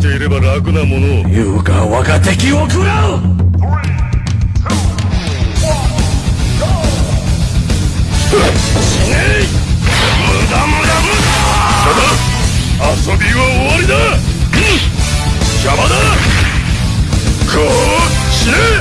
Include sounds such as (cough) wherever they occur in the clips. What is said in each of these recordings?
していれば楽なものを。優が我が敵を食らう。死ねい無駄無駄無駄。ただ遊びは終わりだ。うん。邪魔だ。こう死ね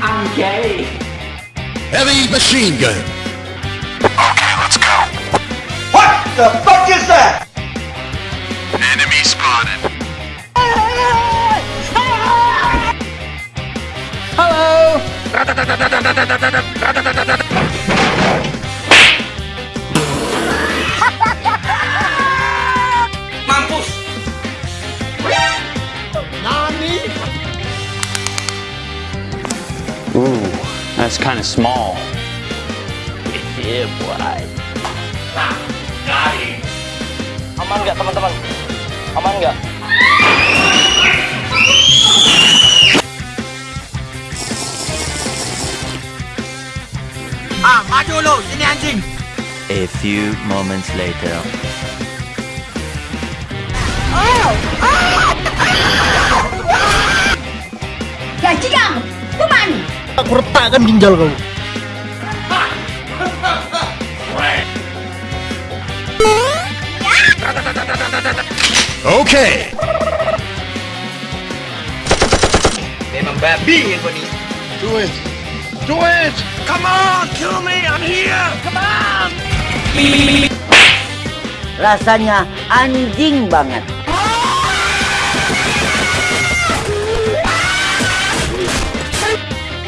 I'm gay. Heavy machine gun Okay, let's go What the fuck is that? Enemy spotted Mampus! Ooh, that's kind of small. (laughs) yeah, boy. Aman nggak teman-teman? Aman nggak? Ah, maju lu, sini anjing. A few moments later. Gajigang, kuman. Aku retakkan ginjal kau Okay Memang babi ni. Do it Do it Come on, kill me, I'm here. Come on. Rasanya anjing banget.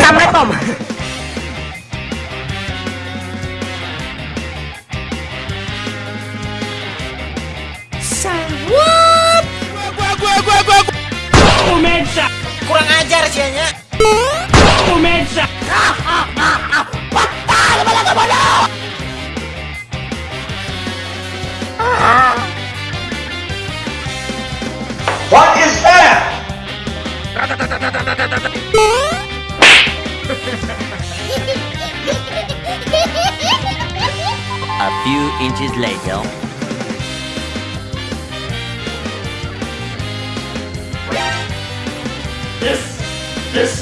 Sampai Tom. Sawat. Gua gua gua gua gua. Kurang ajar sianya. Komensa.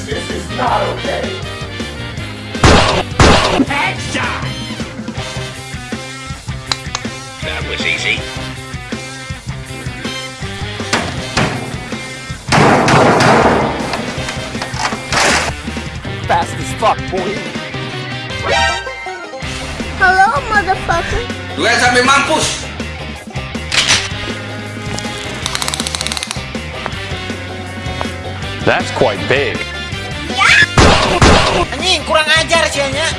Inches later. That was easy Fast as fuck, boy. Hello, motherfucker. Dua sampai mampus. That's quite big. Anjing, kurang ajar sianya.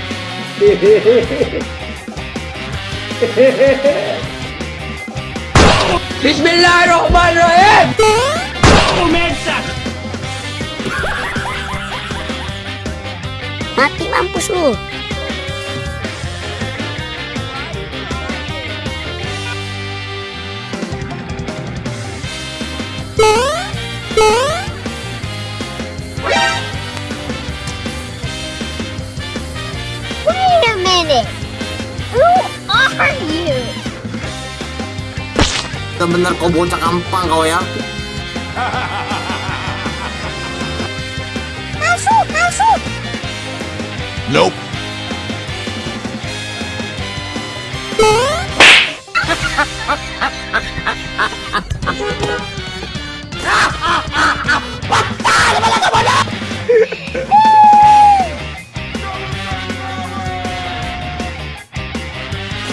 Bismillahirrahmanirrahim. Mati mampus lu. benar kau bocah kampang kau ya Masuk, masuk. nope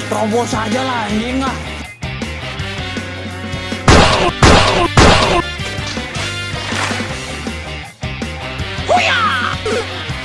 Terobos aja lah anjing enggak.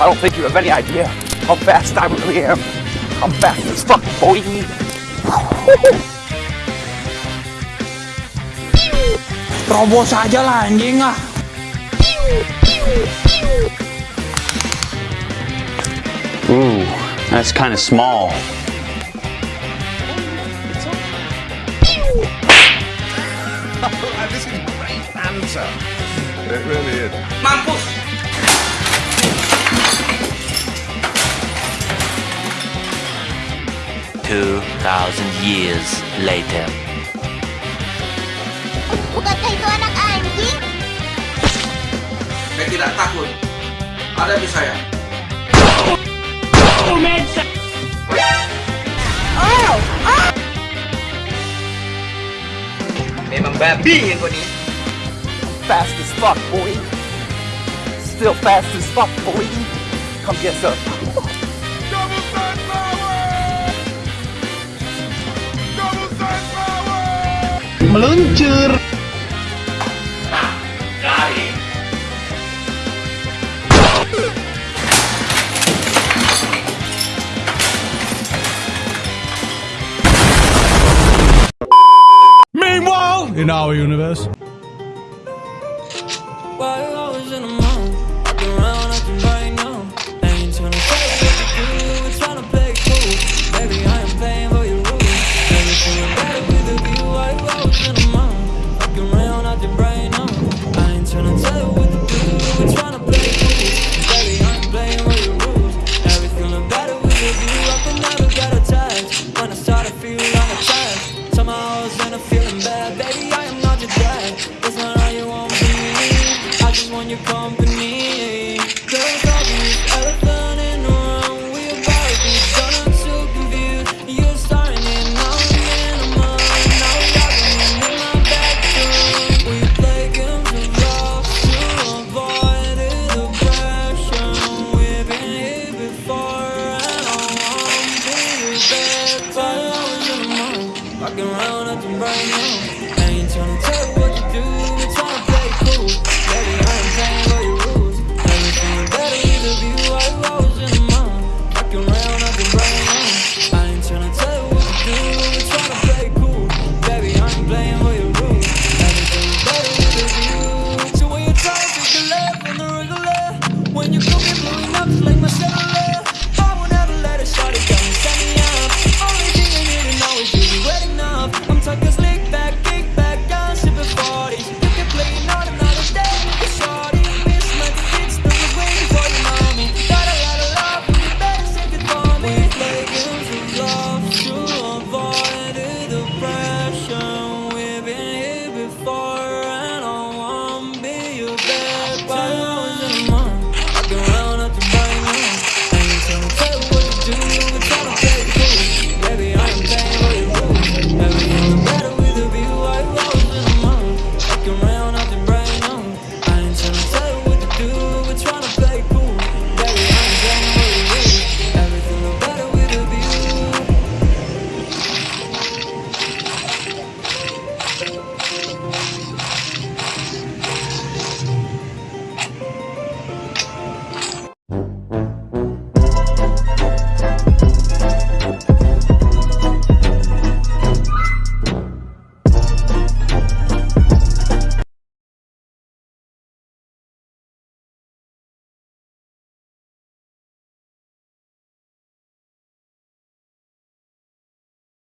I don't think you have any idea how fast I really am. I'm fast as fuck, boy. Terobos aja lah anjing ah. Ooh, that's kind of small. (laughs) this is great. It really is. Mampus! 2,000 years later. Bukankah itu anak anjing? Saya tidak takut. Ada di saya. Oh, man. Oh, oh. Memang babi yang kau ni. Fast as fuck, boy. Still fast as fuck, boy. Come get some. meluncur. Meanwhile, in our universe.